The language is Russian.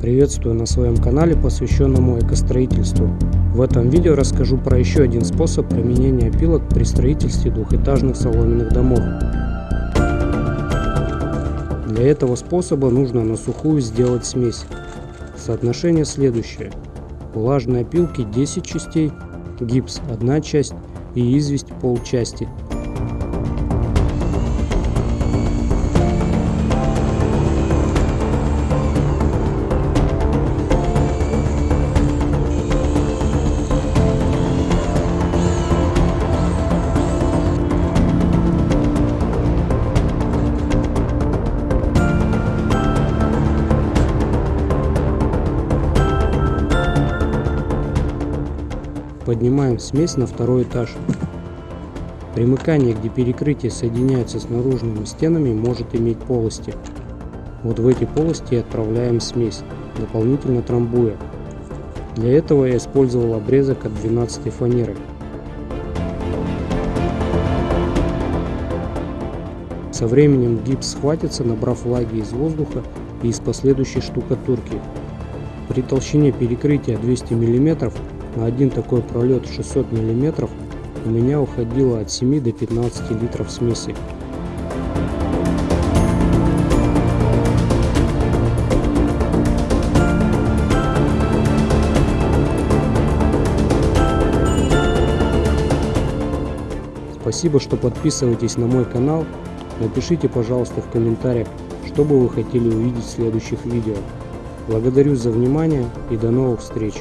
Приветствую на своем канале, посвященному экостроительству. В этом видео расскажу про еще один способ применения опилок при строительстве двухэтажных соломенных домов. Для этого способа нужно на сухую сделать смесь. Соотношение следующее. Влажной опилки 10 частей, гипс 1 часть и известь полчасти. Поднимаем смесь на второй этаж. Примыкание, где перекрытие соединяется с наружными стенами, может иметь полости. Вот в эти полости отправляем смесь, дополнительно трамбуя. Для этого я использовал обрезок от 12 фанеры. Со временем гипс схватится, набрав влаги из воздуха и из последующей штукатурки. При толщине перекрытия 200 мм на один такой пролет 600 мм у меня уходило от 7 до 15 литров смеси. Спасибо, что подписываетесь на мой канал. Напишите, пожалуйста, в комментариях, что бы вы хотели увидеть в следующих видео. Благодарю за внимание и до новых встреч!